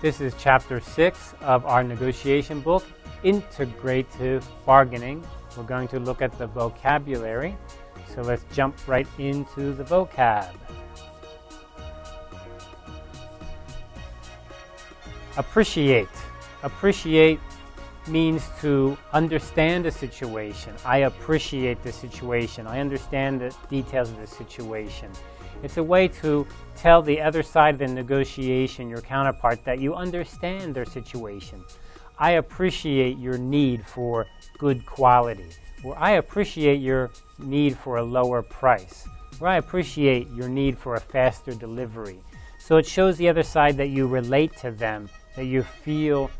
This is chapter six of our negotiation book, Integrative Bargaining. We're going to look at the vocabulary. So let's jump right into the vocab. Appreciate. Appreciate means to understand a situation. I appreciate the situation. I understand the details of the situation. It's a way to tell the other side of the negotiation, your counterpart, that you understand their situation. I appreciate your need for good quality, or I appreciate your need for a lower price, or I appreciate your need for a faster delivery. So it shows the other side that you relate to them, that you feel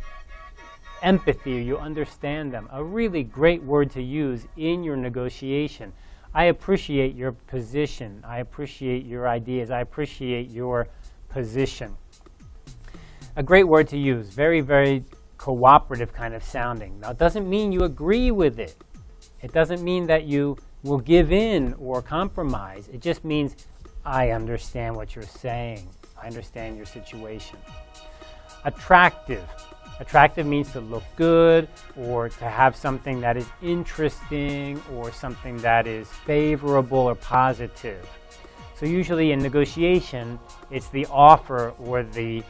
empathy, you understand them. A really great word to use in your negotiation. I appreciate your position. I appreciate your ideas. I appreciate your position. A great word to use. Very, very cooperative kind of sounding. Now, it doesn't mean you agree with it. It doesn't mean that you will give in or compromise. It just means I understand what you're saying. I understand your situation. Attractive. Attractive means to look good or to have something that is interesting or something that is favorable or positive. So usually in negotiation, it's the offer or the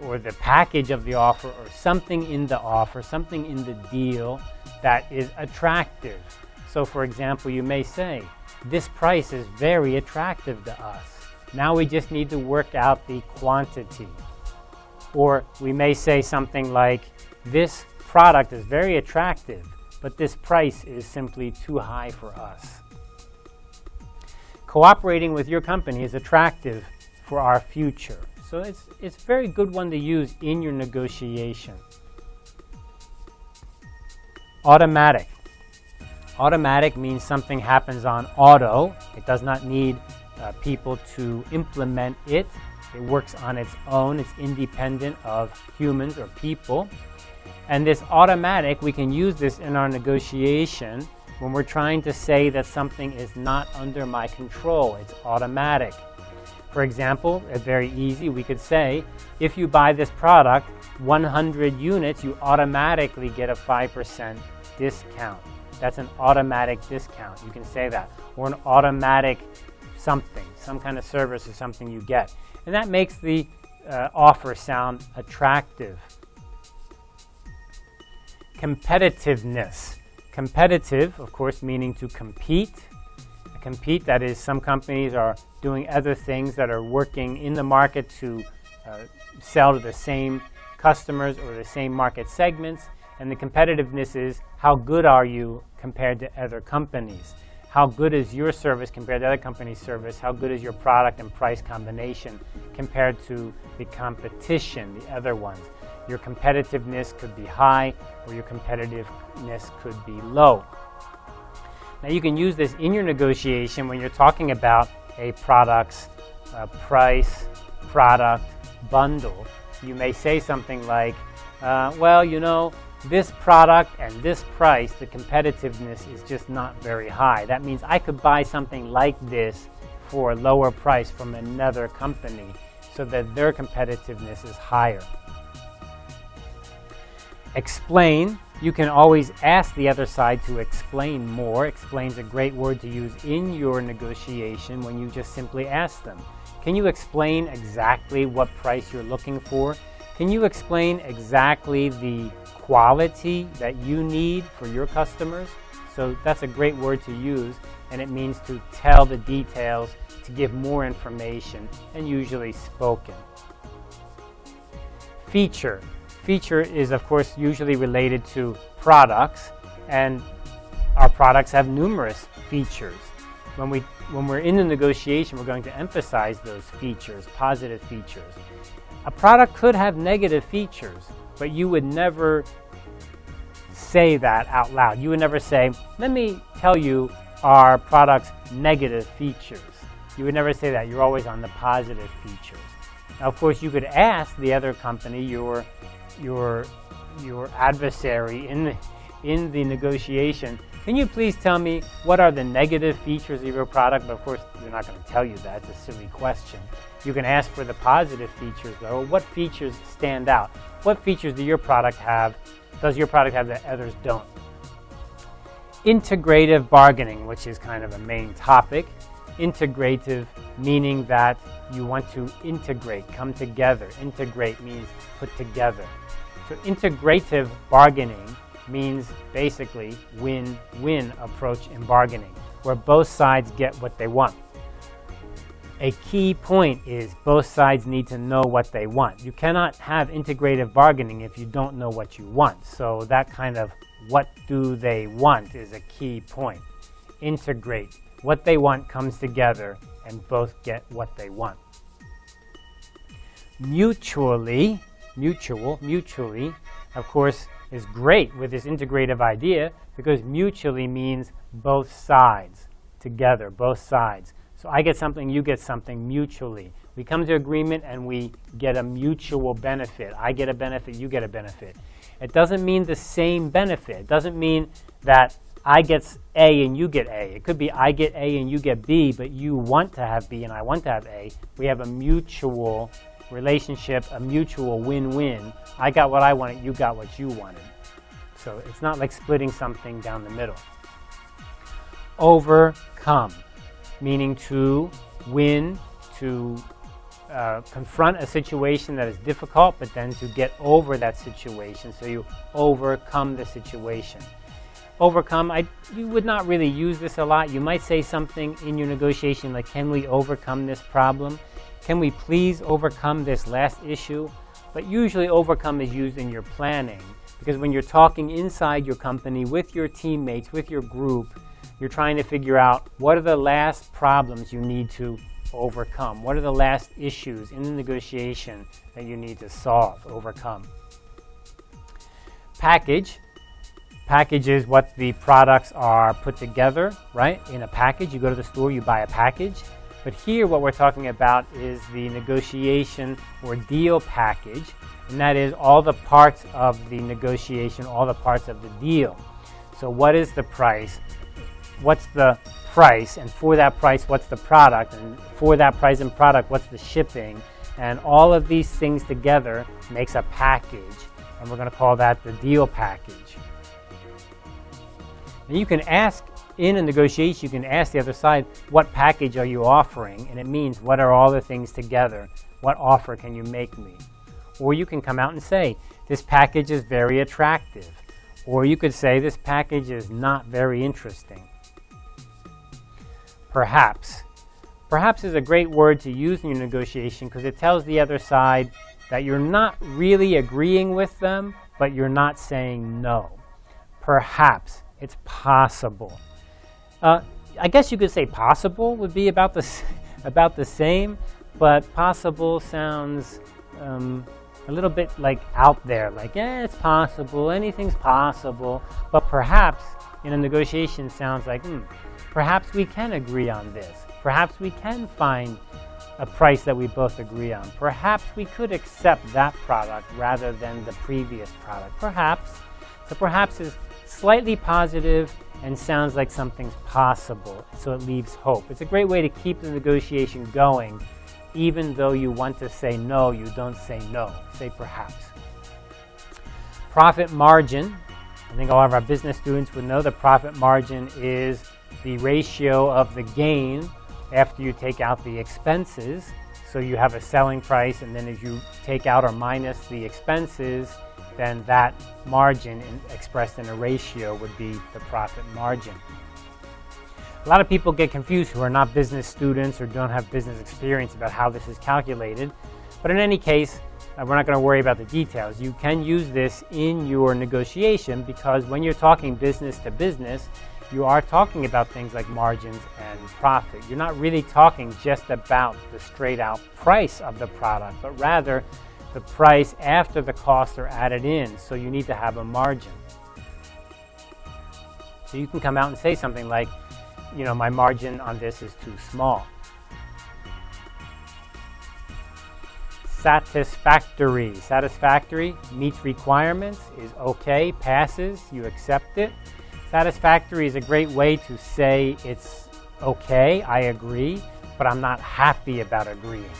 or the package of the offer or something in the offer, something in the deal that is attractive. So for example, you may say, this price is very attractive to us. Now we just need to work out the quantity. Or we may say something like, this product is very attractive, but this price is simply too high for us. Cooperating with your company is attractive for our future. So it's, it's a very good one to use in your negotiation. Automatic. Automatic means something happens on auto. It does not need uh, people to implement it. It works on its own. It's independent of humans or people. And this automatic, we can use this in our negotiation when we're trying to say that something is not under my control. It's automatic. For example, very easy. We could say, if you buy this product, 100 units, you automatically get a 5% discount. That's an automatic discount. You can say that. Or an automatic something, some kind of service or something you get. And that makes the uh, offer sound attractive. Competitiveness. Competitive, of course, meaning to compete. Compete, that is, some companies are doing other things that are working in the market to uh, sell to the same customers or the same market segments. And the competitiveness is how good are you compared to other companies? How good is your service compared to other companies' service? How good is your product and price combination compared to the competition, the other ones? Your competitiveness could be high or your competitiveness could be low. Now you can use this in your negotiation when you're talking about a product's uh, price, product, bundle. You may say something like, uh, well, you know, this product and this price, the competitiveness is just not very high. That means I could buy something like this for a lower price from another company so that their competitiveness is higher. Explain. You can always ask the other side to explain more. Explain's is a great word to use in your negotiation when you just simply ask them. Can you explain exactly what price you're looking for? Can you explain exactly the quality that you need for your customers. So that's a great word to use and it means to tell the details, to give more information and usually spoken. Feature. Feature is of course usually related to products and our products have numerous features. When, we, when we're in the negotiation, we're going to emphasize those features, positive features. A product could have negative features, but you would never say that out loud. You would never say, let me tell you our product's negative features. You would never say that. You're always on the positive features. Now, of course, you could ask the other company, your, your, your adversary in the, in the negotiation, Can you please tell me what are the negative features of your product? But of course, they're not going to tell you that. It's a silly question. You can ask for the positive features though. What features stand out? What features do your product have? Does your product have that others don't? Integrative bargaining, which is kind of a main topic. Integrative meaning that you want to integrate, come together. Integrate means put together. So integrative bargaining means basically win-win approach in bargaining, where both sides get what they want. A key point is both sides need to know what they want. You cannot have integrative bargaining if you don't know what you want. So that kind of what do they want is a key point. Integrate. What they want comes together and both get what they want. Mutually, mutual, mutually, of course, is great with this integrative idea because mutually means both sides together, both sides. So I get something, you get something mutually. We come to agreement and we get a mutual benefit. I get a benefit, you get a benefit. It doesn't mean the same benefit. It doesn't mean that I get A and you get A. It could be I get A and you get B, but you want to have B and I want to have A. We have a mutual relationship, a mutual win-win. I got what I wanted, you got what you wanted. So it's not like splitting something down the middle. Overcome meaning to win, to uh, confront a situation that is difficult, but then to get over that situation. So you overcome the situation. Overcome, I, you would not really use this a lot. You might say something in your negotiation like, can we overcome this problem? Can we please overcome this last issue? But usually overcome is used in your planning because when you're talking inside your company with your teammates, with your group, you're trying to figure out what are the last problems you need to overcome? What are the last issues in the negotiation that you need to solve, overcome? Package. Package is what the products are put together, right? In a package, you go to the store, you buy a package. But here what we're talking about is the negotiation or deal package, and that is all the parts of the negotiation, all the parts of the deal. So what is the price? What's the price, and for that price, what's the product, and for that price and product, what's the shipping, and all of these things together makes a package, and we're going to call that the deal package. And you can ask in a negotiation, you can ask the other side, what package are you offering? And it means, what are all the things together? What offer can you make me? Or you can come out and say, this package is very attractive. Or you could say, this package is not very interesting perhaps. Perhaps is a great word to use in your negotiation because it tells the other side that you're not really agreeing with them, but you're not saying no. Perhaps. It's possible. Uh, I guess you could say possible would be about the, about the same, but possible sounds um, a little bit like out there, like, yeah, it's possible, anything's possible, but perhaps in a negotiation sounds like, hmm, Perhaps we can agree on this. Perhaps we can find a price that we both agree on. Perhaps we could accept that product rather than the previous product. Perhaps. So perhaps is slightly positive and sounds like something's possible, so it leaves hope. It's a great way to keep the negotiation going, even though you want to say no, you don't say no. Say perhaps. Profit margin. I think all of our business students would know the profit margin is the ratio of the gain after you take out the expenses. So you have a selling price, and then as you take out or minus the expenses, then that margin in, expressed in a ratio would be the profit margin. A lot of people get confused who are not business students or don't have business experience about how this is calculated. But in any case, we're not going to worry about the details. You can use this in your negotiation because when you're talking business to business, you are talking about things like margins and profit. You're not really talking just about the straight out price of the product, but rather the price after the costs are added in. So you need to have a margin. So you can come out and say something like, you know, my margin on this is too small. Satisfactory. Satisfactory meets requirements, is okay, passes, you accept it. Satisfactory is a great way to say it's okay, I agree, but I'm not happy about agreeing.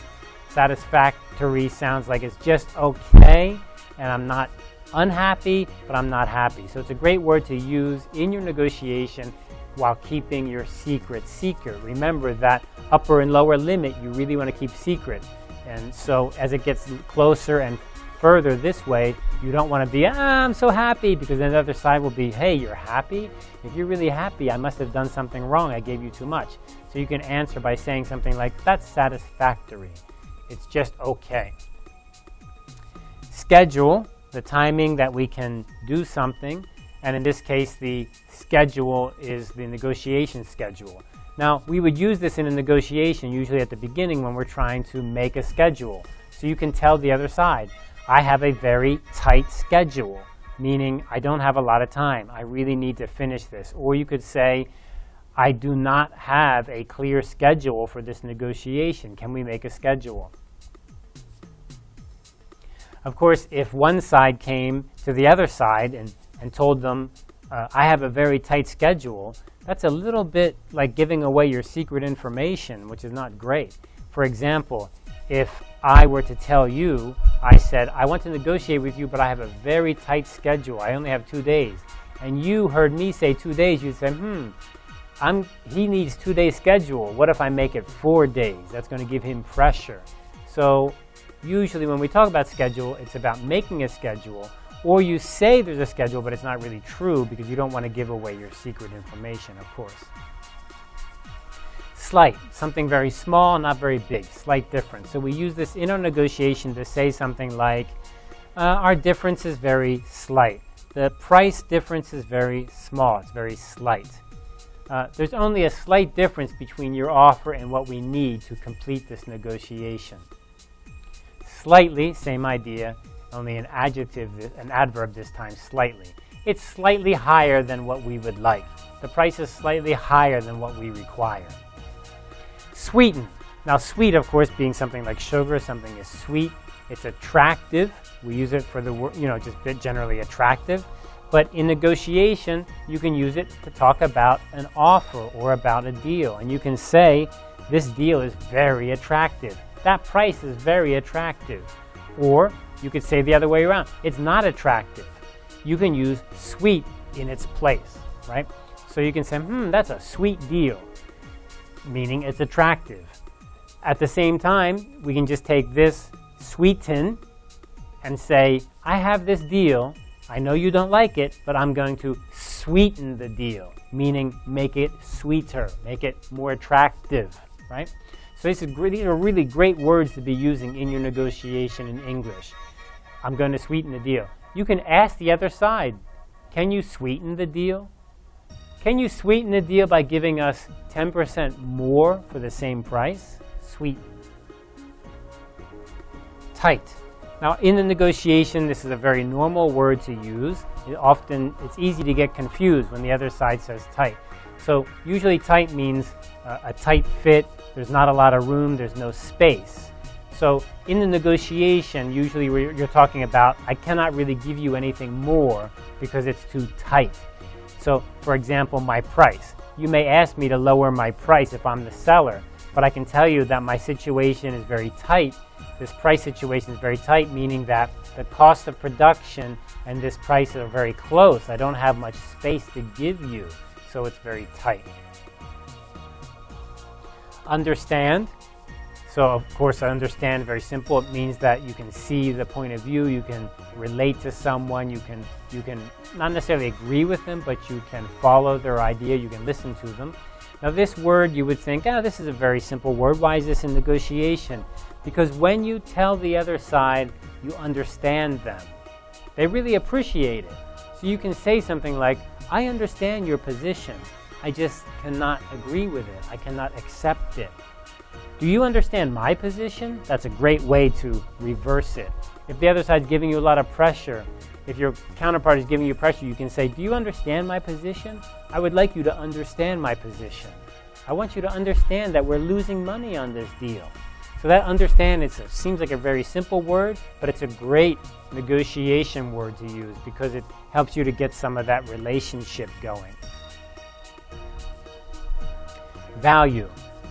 Satisfactory sounds like it's just okay and I'm not unhappy, but I'm not happy. So it's a great word to use in your negotiation while keeping your secret secret. Remember that upper and lower limit you really want to keep secret. And so as it gets closer and further this way, you don't want to be, ah, I'm so happy, because then the other side will be, hey, you're happy? If you're really happy, I must have done something wrong. I gave you too much. So you can answer by saying something like, that's satisfactory. It's just okay. Schedule, the timing that we can do something. And in this case, the schedule is the negotiation schedule. Now, we would use this in a negotiation, usually at the beginning when we're trying to make a schedule. So you can tell the other side, I have a very tight schedule, meaning I don't have a lot of time. I really need to finish this. Or you could say, I do not have a clear schedule for this negotiation. Can we make a schedule? Of course, if one side came to the other side and, and told them, uh, I have a very tight schedule, that's a little bit like giving away your secret information, which is not great. For example, if I were to tell you, I said, I want to negotiate with you, but I have a very tight schedule. I only have two days. And you heard me say two days, you'd say, hmm, I'm, he needs two days schedule. What if I make it four days? That's going to give him pressure. So usually when we talk about schedule, it's about making a schedule, or you say there's a schedule, but it's not really true because you don't want to give away your secret information, of course. Slight, something very small, not very big, slight difference. So we use this in our negotiation to say something like, uh, our difference is very slight. The price difference is very small, it's very slight. Uh, there's only a slight difference between your offer and what we need to complete this negotiation. Slightly, same idea, only an adjective, an adverb this time, slightly. It's slightly higher than what we would like. The price is slightly higher than what we require. Sweeten. Now sweet, of course, being something like sugar, something is sweet. It's attractive. We use it for the, you know, just generally attractive. But in negotiation, you can use it to talk about an offer or about a deal. And you can say, this deal is very attractive. That price is very attractive. Or you could say the other way around. It's not attractive. You can use sweet in its place, right? So you can say, hmm, that's a sweet deal, meaning it's attractive. At the same time, we can just take this sweeten and say, I have this deal I know you don't like it, but I'm going to sweeten the deal, meaning make it sweeter, make it more attractive, right? So these are, really great words to be using in your negotiation in English. I'm going to sweeten the deal. You can ask the other side, can you sweeten the deal? Can you sweeten the deal by giving us 10% more for the same price? Sweet. Tight. Now, in the negotiation, this is a very normal word to use. It often, it's easy to get confused when the other side says tight. So usually tight means uh, a tight fit, there's not a lot of room, there's no space. So in the negotiation, usually you're talking about, I cannot really give you anything more because it's too tight. So for example, my price. You may ask me to lower my price if I'm the seller, but I can tell you that my situation is very tight this price situation is very tight, meaning that the cost of production and this price are very close. I don't have much space to give you, so it's very tight. Understand. So of course, I understand very simple. It means that you can see the point of view, you can relate to someone, you can, you can not necessarily agree with them, but you can follow their idea, you can listen to them. Now this word, you would think, oh, this is a very simple word. Why is this in negotiation? Because when you tell the other side, you understand them. They really appreciate it. So you can say something like, I understand your position. I just cannot agree with it. I cannot accept it. Do you understand my position? That's a great way to reverse it. If the other side's giving you a lot of pressure, if your counterpart is giving you pressure, you can say, do you understand my position? I would like you to understand my position. I want you to understand that we're losing money on this deal. So that understand it seems like a very simple word, but it's a great negotiation word to use because it helps you to get some of that relationship going. Value.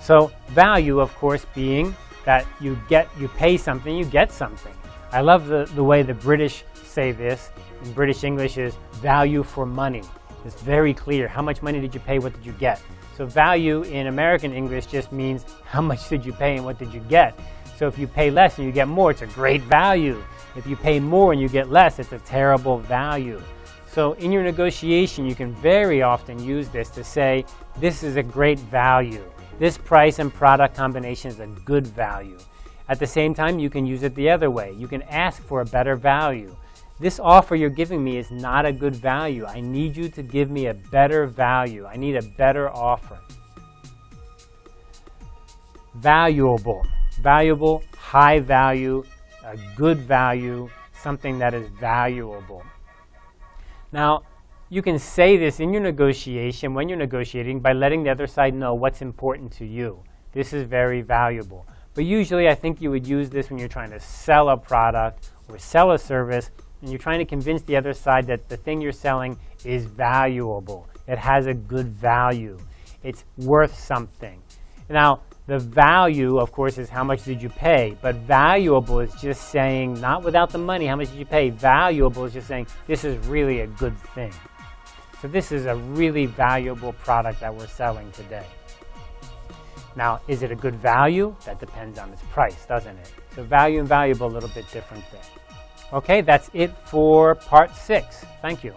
So value, of course, being that you get, you pay something, you get something. I love the, the way the British say this in British English is value for money. It's very clear. How much money did you pay? What did you get? So value in American English just means how much did you pay and what did you get. So if you pay less and you get more, it's a great value. If you pay more and you get less, it's a terrible value. So in your negotiation, you can very often use this to say, this is a great value. This price and product combination is a good value. At the same time, you can use it the other way. You can ask for a better value. This offer you're giving me is not a good value. I need you to give me a better value. I need a better offer. Valuable. Valuable, high value, a good value, something that is valuable. Now, you can say this in your negotiation when you're negotiating by letting the other side know what's important to you. This is very valuable. But usually I think you would use this when you're trying to sell a product or sell a service and you're trying to convince the other side that the thing you're selling is valuable. It has a good value. It's worth something. Now, the value, of course, is how much did you pay, but valuable is just saying, not without the money, how much did you pay? Valuable is just saying, this is really a good thing. So this is a really valuable product that we're selling today. Now, is it a good value? That depends on its price, doesn't it? So value and valuable, a little bit different thing. Okay, that's it for part six. Thank you.